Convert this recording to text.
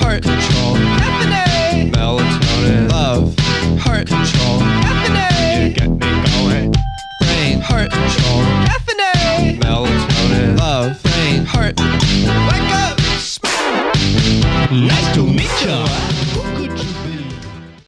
heart control, Caffeine. melatonin, Love. heart control, Caffeine. get me going, brain, heart control, Caffeine. melatonin, Love. brain, heart. Wake up. Nice to meet you.